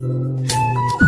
you